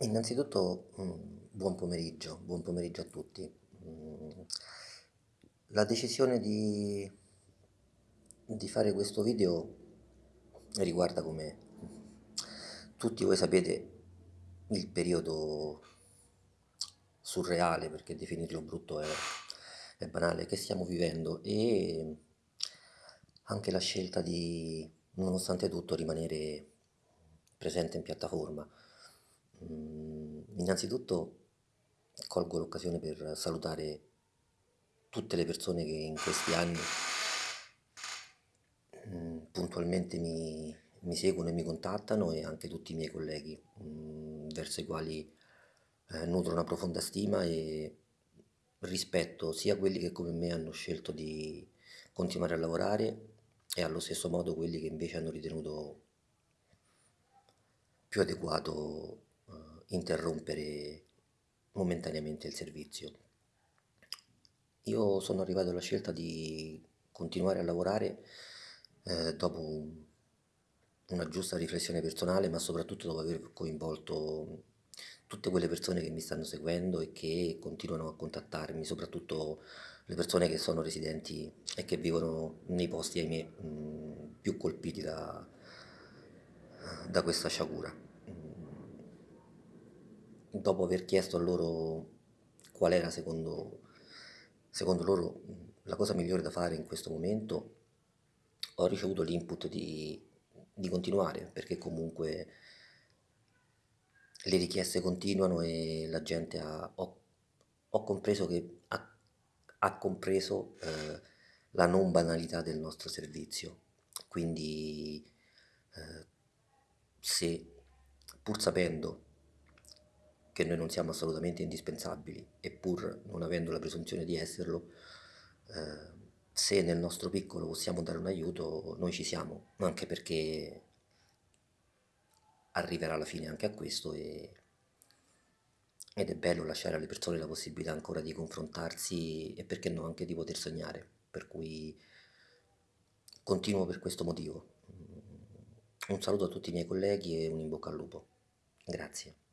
Innanzitutto mm, buon pomeriggio, buon pomeriggio a tutti. Mm, La decisione di, di fare questo video riguarda, come tutti voi sapete, il periodo surreale, perché definirlo brutto è, è banale, che stiamo vivendo e anche la scelta di, nonostante tutto, rimanere presente in piattaforma. Mm, Innanzitutto colgo l'occasione per salutare tutte le persone che in questi anni mm, puntualmente mi, mi seguono e mi contattano e anche tutti i miei colleghi, mm, verso i quali eh, nutro una profonda stima e rispetto sia quelli che come me hanno scelto di continuare a lavorare e allo stesso modo quelli che invece hanno ritenuto più adeguato interrompere momentaneamente il servizio. Io sono arrivato alla scelta di continuare a lavorare eh, dopo un- una giusta riflessione personale, ma soprattutto dopo aver coinvolto tutte quelle persone che mi stanno seguendo e che continuano a contattarmi, soprattutto le persone che sono residenti e che vivono nei posti, ahimè, mh, più colpiti da, da questa sciagura. Dopo aver chiesto a loro qual era secondo, secondo loro la cosa migliore da fare in questo momento, ho ricevuto l'input di, di continuare, perché comunque le richieste continuano e la gente ha, ho, ho compreso che ha, ha compreso eh, la non banalità del nostro servizio. Quindi eh, se pur sapendo che noi non siamo assolutamente indispensabili e pur non avendo la presunzione di esserlo, eh, se nel nostro piccolo possiamo dare un aiuto, noi ci siamo, anche perché arriverà alla fine anche a questo e- ed è bello lasciare alle persone la possibilità ancora di confrontarsi e perché no anche di poter sognare, per cui continuo per questo motivo. Un saluto a tutti i miei colleghi e un in bocca al lupo. Grazie.